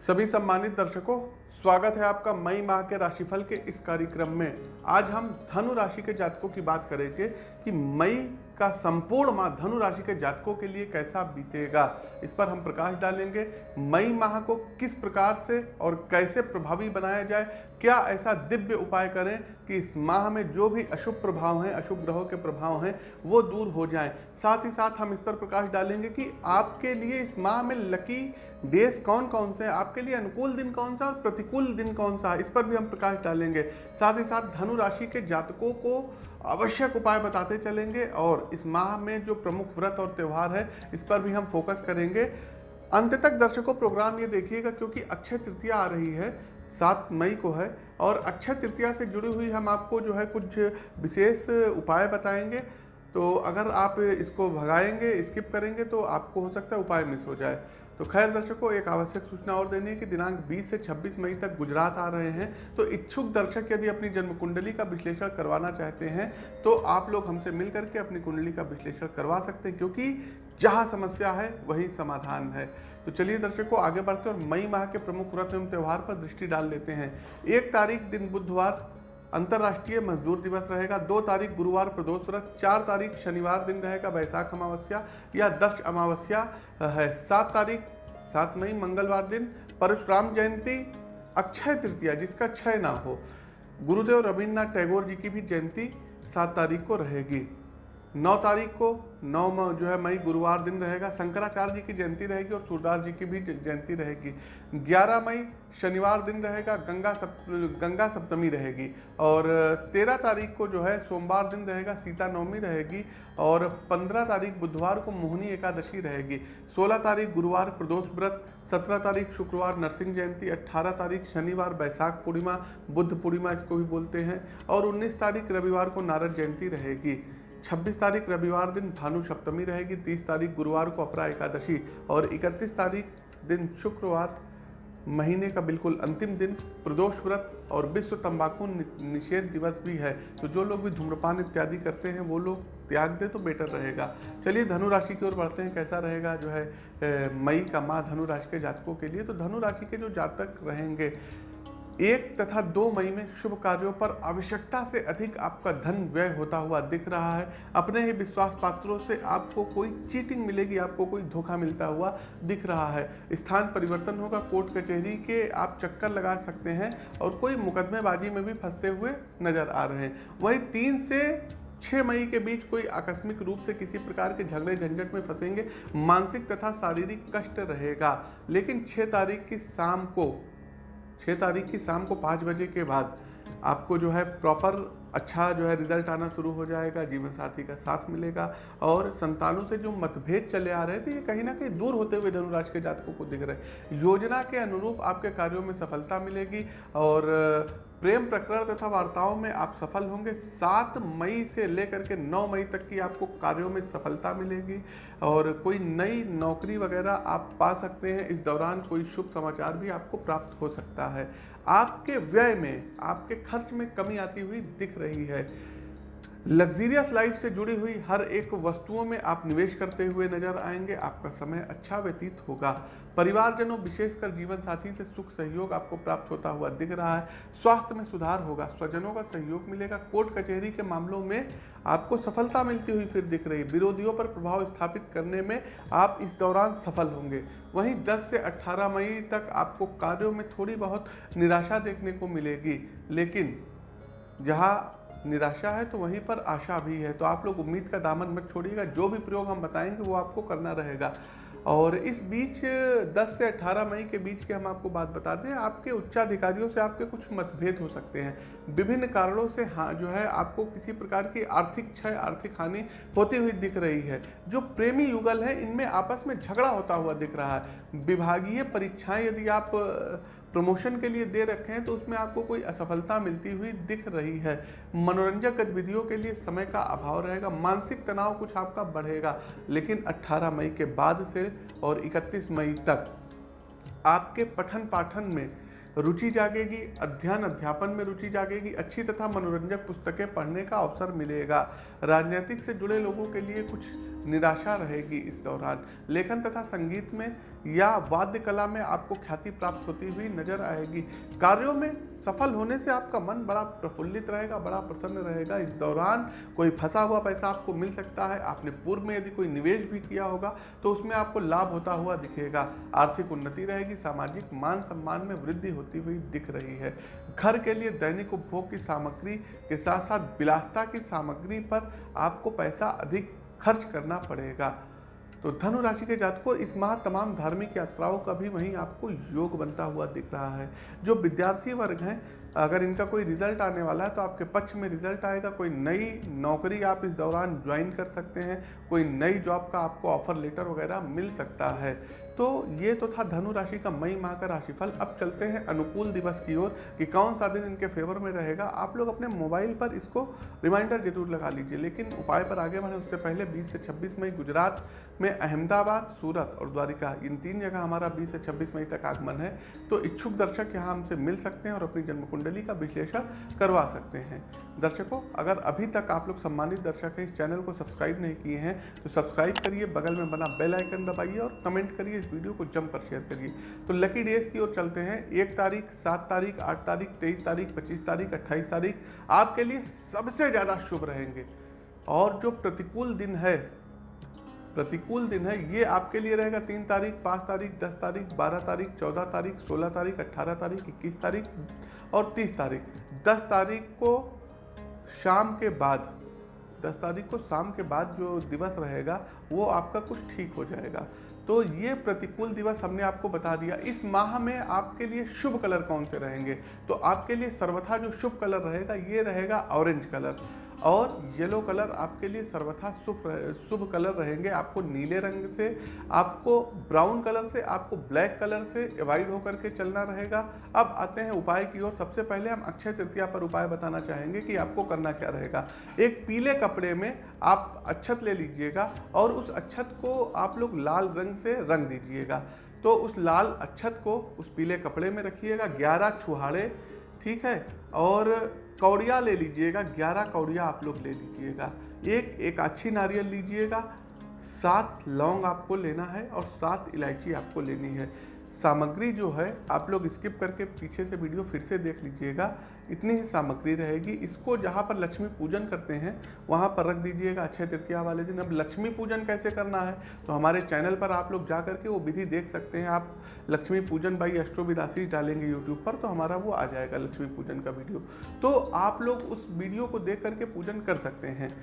सभी सम्मानित दर्शकों, स्वागत है आपका मई माह के राशिफल के इस कार्यक्रम में। आज हम धनु राशि के जातकों की बात करेंगे कि मई का संपूर्ण माह धनु राशि के जातकों के लिए कैसा बीतेगा? इस पर हम प्रकाश डालेंगे। मई माह को किस प्रकार से और कैसे प्रभावी बनाया जाए? क्या ऐसा दिव्य उपाय करें कि इस माह में जो भी अशुभ प्रभाव हैं, अशुभ ग्रहों के प्रभाव हैं, वो दूर हो जाएँ? साथ ही साथ हम इस पर प्रकाश डालेंगे कि आपके लिए इस माह में लकी डेज़ कौन कौन से आपके लिए अनुकूल दिन कौन सा और प्रतिकूल दिन कौन सा? इस पर भी हम प्रकाश डालेंगे। साथ ही साथ धनु राशि के जातकों को आवश्यक उपाय बताते चलेंगे और इस माह में जो प्रमुख व्रत और त्यौहार है, इस पर भी हम फोकस करेंगे। अंत तक दर्शकों प्रोग्राम ये देखिएगा क्योंकि अक्षय तृतीया आ रही है, सात मई को है और अक्षय तृतीया से जुड़ी हुई हम आपको जो है कुछ विशेष उपाय बताएँगे। तो अगर आप इसको भगाएँगे स्किप करेंगे तो आपको हो सकता है उपाय मिस हो जाए। तो खैर दर्शकों, एक आवश्यक सूचना और देनी है कि दिनांक 20 से 26 मई तक गुजरात आ रहे हैं। तो इच्छुक दर्शक यदि अपनी जन्म कुंडली का विश्लेषण करवाना चाहते हैं तो आप लोग हमसे मिल करके अपनी कुंडली का विश्लेषण करवा सकते हैं, क्योंकि जहाँ समस्या है, वही समाधान है। तो चलिए दर्शकों, आगे बढ़ते और मई माह के प्रमुख व्रत एवं त्यौहार पर दृष्टि डाल लेते हैं। एक तारीख दिन बुधवार, अंतर्राष्ट्रीय मजदूर दिवस रहेगा। दो तारीख गुरुवार प्रदोष व्रत, चार तारीख शनिवार दिन रहेगा वैशाख अमावस्या या दक्ष अमावस्या है। सात तारीख सात मई मंगलवार दिन परशुराम जयंती अक्षय तृतीया, जिसका क्षय ना हो। गुरुदेव रविन्द्रनाथ टैगोर जी की भी जयंती सात तारीख को रहेगी। नौ तारीख को, नौ जो है मई गुरुवार दिन रहेगा, शंकराचार्य जी की जयंती रहेगी और सूरदास जी की भी जयंती रहेगी। ग्यारह मई शनिवार दिन रहेगा, गंगा सप्त गंगा सप्तमी रहेगी। और तेरह तारीख को जो है सोमवार दिन रहेगा, सीता नवमी रहेगी। और पंद्रह तारीख बुधवार को मोहनी एकादशी रहेगी। सोलह तारीख गुरुवार प्रदोष व्रत, सत्रह तारीख शुक्रवार नरसिंह जयंती अट्ठारह तारीख शनिवार बैसाख पूर्णिमा, बुद्ध पूर्णिमा इसको भी बोलते हैं। और उन्नीस तारीख रविवार को नारद जयंती रहेगी। 26 तारीख रविवार दिन भानु सप्तमी रहेगी 30 तारीख गुरुवार को अपरा एकादशी और 31 तारीख दिन शुक्रवार, महीने का बिल्कुल अंतिम दिन, प्रदोष व्रत और विश्व तंबाकू निषेध दिवस भी है। तो जो लोग भी धूम्रपान इत्यादि करते हैं, वो लोग त्याग दे तो बेटर रहेगा। चलिए धनु राशि की ओर बढ़ते हैं, कैसा रहेगा? जो है मई का माह धनु राशि के जातकों के लिए तो धनु राशि के जो जातक रहेंगे एक तथा दो मई में शुभ कार्यों पर आवश्यकता से अधिक आपका धन व्यय होता हुआ दिख रहा है। अपने ही विश्वास पात्रों से आपको कोई चीटिंग मिलेगी, आपको कोई धोखा मिलता हुआ दिख रहा है। स्थान परिवर्तन होगा, कोर्ट कचहरी के आप चक्कर लगा सकते हैं और कोई मुकदमेबाजी में भी फंसते हुए नज़र आ रहे हैं। वही तीन से छः मई के बीच कोई आकस्मिक रूप से किसी प्रकार के झगड़े झंझट में फंसेंगे, मानसिक तथा शारीरिक कष्ट रहेगा। लेकिन छः तारीख की शाम को छः तारीख की शाम को पाँच बजे के बाद आपको जो है प्रॉपर अच्छा जो है रिज़ल्ट आना शुरू हो जाएगा, जीवन साथी का साथ मिलेगा और संतानों से जो मतभेद चले आ रहे थे, ये कहीं ना कहीं दूर होते हुए धनुराज के जातकों को दिख रहे योजना के अनुरूप आपके कार्यों में सफलता मिलेगी और प्रेम प्रकरण तथा वार्ताओं में आप सफल होंगे। सात मई से लेकर के नौ मई तक की आपको कार्यों में सफलता मिलेगी और कोई नई नौकरी वगैरह आप पा सकते हैं। इस दौरान कोई शुभ समाचार भी आपको प्राप्त हो सकता है। आपके व्यय में, आपके खर्च में कमी आती हुई दिख रही है। लग्जीरियस लाइफ से जुड़ी हुई हर एक वस्तुओं में आप निवेश करते हुए नज़र आएँगे। आपका समय अच्छा व्यतीत होगा। परिवारजनों, विशेषकर जीवन साथी से सुख सहयोग आपको प्राप्त होता हुआ दिख रहा है। स्वास्थ्य में सुधार होगा, स्वजनों का सहयोग मिलेगा। कोर्ट कचहरी के मामलों में आपको सफलता मिलती हुई फिर दिख रही। विरोधियों पर प्रभाव स्थापित करने में आप इस दौरान सफल होंगे। वहीं 10 से 18 मई तक आपको कार्यों में थोड़ी बहुत निराशा देखने को मिलेगी। लेकिन जहाँ निराशा है तो वहीं पर आशा भी है। तो आप लोग उम्मीद का दामन मत छोड़िएगा। जो भी प्रयोग हम बताएँगे वो आपको करना रहेगा। और इस बीच 10 से 18 मई के बीच के हम आपको बात बता दें, आपके उच्चाधिकारियों से आपके कुछ मतभेद हो सकते हैं। विभिन्न कारणों से हाँ जो है, आपको किसी प्रकार की आर्थिक क्षय, आर्थिक हानि होती हुई दिख रही है। जो प्रेमी युगल है, इनमें आपस में झगड़ा होता हुआ दिख रहा है। विभागीय परीक्षाएँ यदि आप प्रमोशन के लिए दे रखे हैं तो उसमें आपको कोई असफलता मिलती हुई दिख रही है। मनोरंजक गतिविधियों के लिए समय का अभाव रहेगा, मानसिक तनाव कुछ आपका बढ़ेगा, लेकिन 18 मई के बाद से और 31 मई तक आपके पठन पाठन में रुचि जागेगी, अध्ययन अध्यापन में रुचि जागेगी, अच्छी तथा मनोरंजक पुस्तकें पढ़ने का अवसर मिलेगा। राजनीतिक से जुड़े लोगों के लिए कुछ निराशा रहेगी इस दौरान लेखन तथा संगीत में या वाद्य कला में आपको ख्याति प्राप्त होती हुई नज़र आएगी। कार्यों में सफल होने से आपका मन बड़ा प्रफुल्लित रहेगा, बड़ा प्रसन्न रहेगा। इस दौरान कोई फंसा हुआ पैसा आपको मिल सकता है। आपने पूर्व में यदि कोई निवेश भी किया होगा तो उसमें आपको लाभ होता हुआ दिखेगा। आर्थिक उन्नति रहेगी, सामाजिक मान सम्मान में वृद्धि होती हुई दिख रही है। घर के लिए दैनिक उपभोग की सामग्री के साथ साथ विलासता की सामग्री पर आपको पैसा अधिक खर्च करना पड़ेगा। तो धनु राशि के जातकों इस माह तमाम धार्मिक यात्राओं का भी वहीं आपको योग बनता हुआ दिख रहा है। जो विद्यार्थी वर्ग हैं अगर इनका कोई रिज़ल्ट आने वाला है तो आपके पक्ष में रिज़ल्ट आएगा। कोई नई नौकरी आप इस दौरान ज्वाइन कर सकते हैं। कोई नई जॉब का आपको ऑफ़र लेटर वगैरह मिल सकता है। तो ये तो था धनु राशि का मई माह का राशिफल। अब चलते हैं अनुकूल दिवस की ओर कि कौन सा दिन इनके फेवर में रहेगा। आप लोग अपने मोबाइल पर इसको रिमाइंडर ज़रूर लगा लीजिए, लेकिन उपाय पर आगे बढ़े। उससे पहले 20 से 26 मई गुजरात में अहमदाबाद, सूरत और द्वारिका, इन तीन जगह हमारा 20 से 26 मई तक आगमन है। तो इच्छुक दर्शक यहाँ हमसे मिल सकते हैं और अपनी जन्म कुंडली का विश्लेषण करवा सकते हैं। दर्शकों, अगर अभी तक आप लोग सम्मानित दर्शक हैं, इस चैनल को सब्सक्राइब नहीं किए हैं तो सब्सक्राइब करिए, बगल में बना बेल आइकन दबाइए और कमेंट करिए, इस वीडियो को जम कर शेयर करिए। तो लकी डेज़ की ओर चलते हैं। एक तारीख, सात तारीख, आठ तारीख, तेईस तारीख, पच्चीस तारीख, अट्ठाईस तारीख, आपके लिए सबसे ज़्यादा शुभ रहेंगे। और जो प्रतिकूल दिन है प्रतिकूल दिन है, ये आपके लिए रहेगा। तीन तारीख, पाँच तारीख, दस तारीख, बारह तारीख, चौदह तारीख, सोलह तारीख अट्ठारह तारीख, इक्कीस तारीख और तीस तारीख। दस तारीख को शाम के बाद, दस तारीख को शाम के बाद जो दिवस रहेगा, वो आपका कुछ ठीक हो जाएगा। तो ये प्रतिकूल दिवस हमने आपको बता दिया। इस माह में आपके लिए शुभ कलर कौन से रहेंगे? तो आपके लिए सर्वथा जो शुभ कलर रहेगा, ये रहेगा ऑरेंज कलर। और येलो कलर आपके लिए सर्वथा शुभ शुभ कलर रहेंगे। आपको नीले रंग से, आपको ब्राउन कलर से, आपको ब्लैक कलर से अवॉइड होकर के चलना रहेगा। अब आते हैं उपाय की ओर। सबसे पहले हम अक्षय तृतीया पर उपाय बताना चाहेंगे कि आपको करना क्या रहेगा। एक पीले कपड़े में आप अच्छत ले लीजिएगा और उस अच्छत को आप लोग लाल रंग से रंग दीजिएगा। तो उस लाल अच्छत को उस पीले कपड़े में रखिएगा। ग्यारह छुहाड़े, ठीक है? और कौड़िया ले लीजिएगा, ग्यारह कौड़िया आप लोग ले लीजिएगा। एक एक अच्छी नारियल लीजिएगा, सात लौंग आपको लेना है और सात इलायची आपको लेनी है। सामग्री जो है, आप लोग स्किप करके पीछे से वीडियो फिर से देख लीजिएगा। इतनी ही सामग्री रहेगी। इसको जहाँ पर लक्ष्मी पूजन करते हैं, वहाँ पर रख दीजिएगा अक्षय तृतीया वाले दिन। अब लक्ष्मी पूजन कैसे करना है? तो हमारे चैनल पर आप लोग जा करके वो विधि देख सकते हैं। आप लक्ष्मी पूजन बाई अष्टोविदासी डालेंगे यूट्यूब पर तो हमारा वो आ जाएगा लक्ष्मी पूजन का वीडियो तो आप लोग उस वीडियो को देख करके पूजन कर सकते हैं।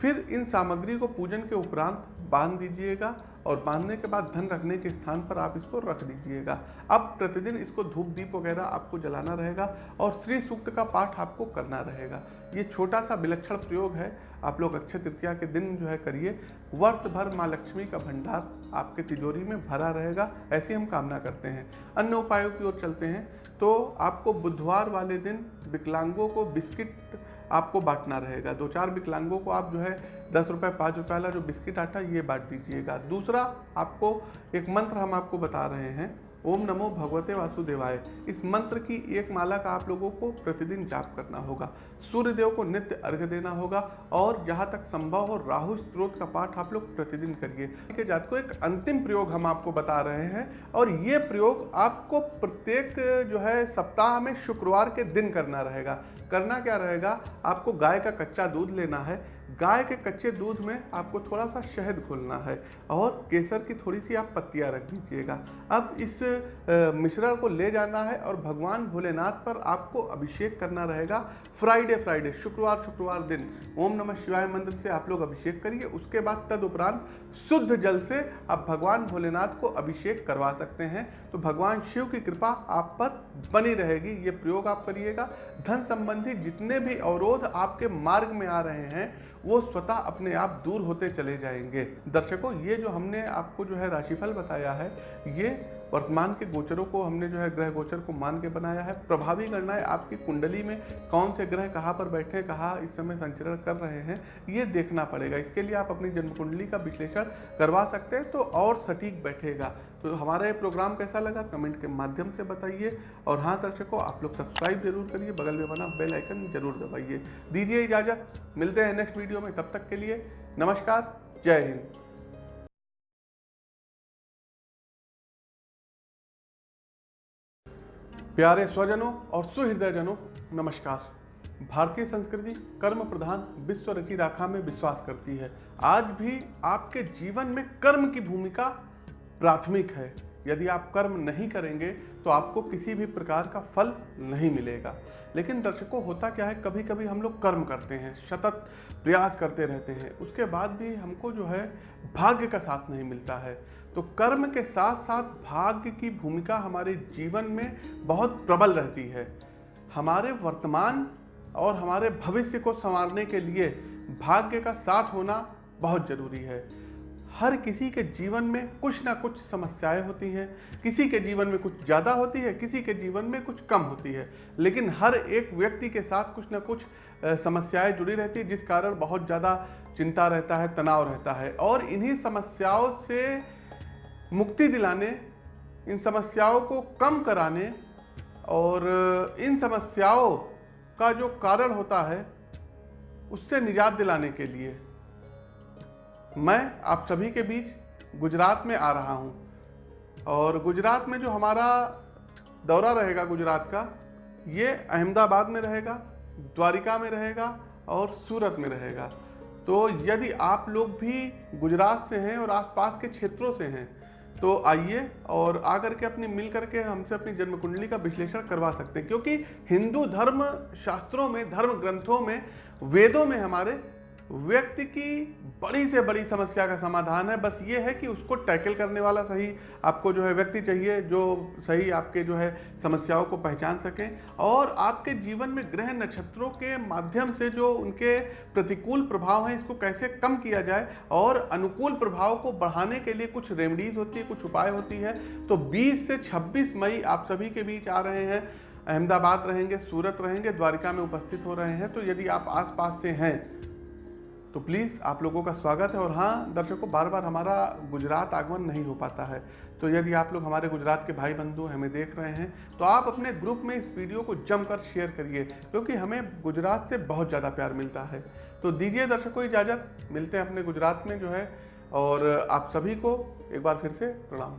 फिर इन सामग्री को पूजन के उपरांत बाँध दीजिएगा और बांधने के बाद धन रखने के स्थान पर आप इसको रख दीजिएगा। अब प्रतिदिन इसको धूप, दीप वगैरह आपको जलाना रहेगा और श्री सूक्त का पाठ आपको करना रहेगा। ये छोटा सा विलक्षण प्रयोग है। आप लोग अक्षय तृतीया के दिन जो है करिए। वर्ष भर माँ लक्ष्मी का भंडार आपके तिजोरी में भरा रहेगा। ऐसी हम कामना करते हैं। अन्य उपायों की ओर चलते हैं। तो आपको बुधवार वाले दिन विकलांगों को बिस्किट आपको बांटना रहेगा। दो चार विकलांगों को आप जो है दस रुपये पाँच रुपये वाला जो बिस्किट आटा, ये बांट दीजिएगा। दूसरा आपको एक मंत्र हम आपको बता रहे हैं। ओम नमो भगवते वासुदेवाय। इस मंत्र की एक माला का आप लोगों को प्रतिदिन जाप करना होगा। सूर्य देव को नित्य अर्घ्य देना होगा और जहाँ तक संभव हो राहु स्त्रोत का पाठ आप लोग प्रतिदिन करिए। जात को एक अंतिम प्रयोग हम आपको बता रहे हैं और ये प्रयोग आपको प्रत्येक, जो है, सप्ताह में शुक्रवार के दिन करना रहेगा। करना क्या रहेगा? आपको गाय का कच्चा दूध लेना है। गाय के कच्चे दूध में आपको थोड़ा सा शहद घोलना है और केसर की थोड़ी सी आप पत्तियाँ रख दीजिएगा। अब इस मिश्रण को ले जाना है और भगवान भोलेनाथ पर आपको अभिषेक करना रहेगा फ्राइडे फ्राइडे, शुक्रवार शुक्रवार दिन। ओम नमः शिवाय मंत्र से आप लोग अभिषेक करिए, उसके बाद तदुपरांत शुद्ध जल से आप भगवान भोलेनाथ को अभिषेक करवा सकते हैं। तो भगवान शिव की कृपा आप पर बनी रहेगी, ये प्रयोग आप करिएगा। धन संबंधी जितने भी अवरोध आपके मार्ग में आ रहे हैं वो स्वतः अपने आप दूर होते चले जाएँगे। दर्शकों, ये जो हमने आपको जो है राशिफल बताया है, ये वर्तमान के गोचरों को हमने जो है ग्रह गोचर को मान के बनाया है। प्रभावी गणनाएँ आपकी कुंडली में कौन से ग्रह कहाँ पर बैठे, कहाँ इस समय संचरण कर रहे हैं, ये देखना पड़ेगा। इसके लिए आप अपनी जन्म कुंडली का विश्लेषण करवा सकते हैं तो और सटीक बैठेगा। तो हमारा ये प्रोग्राम कैसा लगा? कमेंट के माध्यम से बताइए। और हाँ दर्शकों, आप लोग सब्सक्राइब ज़रूर करिए। बगल में बना बेल आइकन ज़रूर दबाइए। दीजिए इजाज़त। मिलते हैं नेक्स्ट वीडियो में। तब तक के लिए नमस्कार। जय हिंद। प्यारे स्वजनों और सुहृदयजनों, नमस्कार। भारतीय संस्कृति कर्म प्रधान विश्व रची राखा में विश्वास करती है। आज भी आपके जीवन में कर्म की भूमिका प्राथमिक है। यदि आप कर्म नहीं करेंगे तो आपको किसी भी प्रकार का फल नहीं मिलेगा। लेकिन दर्शकों, होता क्या है कभी कभी हम लोग कर्म करते हैं, सतत प्रयास करते रहते हैं। उसके बाद भी हमको जो है, भाग्य का साथ नहीं मिलता है। तो कर्म के साथ साथ भाग्य की भूमिका हमारे जीवन में बहुत प्रबल रहती है। हमारे वर्तमान और हमारे भविष्य को संवारने के लिए भाग्य का साथ होना बहुत ज़रूरी है। हर किसी के जीवन में कुछ ना कुछ समस्याएँ होती हैं, किसी के जीवन में कुछ ज़्यादा होती है, किसी के जीवन में कुछ कम होती है। लेकिन हर एक व्यक्ति के साथ कुछ ना कुछ समस्याएँ जुड़ी रहती है, जिस कारण बहुत ज़्यादा चिंता रहता है, तनाव रहता है। और इन्हीं समस्याओं से मुक्ति दिलाने, इन समस्याओं को कम कराने और इन समस्याओं का जो कारण होता है, उससे निजात दिलाने के लिए मैं आप सभी के बीच गुजरात में आ रहा हूँ। और गुजरात में जो हमारा दौरा रहेगा गुजरात का, ये अहमदाबाद में रहेगा, द्वारिका में रहेगा और सूरत में रहेगा। तो यदि आप लोग भी गुजरात से हैं और आसपास के क्षेत्रों से हैं तो आइए और आकर के अपनी मिल करके हमसे अपनी जन्म कुंडली का विश्लेषण करवा सकते हैं। क्योंकि हिंदू धर्म शास्त्रों में, धर्म ग्रंथों में, वेदों में हमारे व्यक्ति की बड़ी से बड़ी समस्या का समाधान है। बस ये है कि उसको टैकल करने वाला सही आपको जो है व्यक्ति चाहिए, जो सही आपके जो है समस्याओं को पहचान सकें और आपके जीवन में ग्रह नक्षत्रों के माध्यम से जो उनके प्रतिकूल प्रभाव हैं, इसको कैसे कम किया जाए और अनुकूल प्रभाव को बढ़ाने के लिए कुछ रेमडीज होती है, कुछ उपाय होती है। तो 20 से 26 मई आप सभी के बीच आ रहे हैं, अहमदाबाद रहेंगे, सूरत रहेंगे, द्वारिका में उपस्थित हो रहे हैं। तो यदि आप आसपास से हैं तो प्लीज़ आप लोगों का स्वागत है और हाँ दर्शकों बार बार हमारा गुजरात आगमन नहीं हो पाता है। तो यदि आप लोग हमारे गुजरात के भाई बंधु हमें देख रहे हैं तो आप अपने ग्रुप में इस वीडियो को जमकर शेयर करिए, क्योंकि हमें गुजरात से बहुत ज़्यादा प्यार मिलता है। तो दीजिए दर्शकों इजाज़त, मिलते हैं अपने गुजरात में जो है, और आप सभी को एक बार फिर से प्रणाम।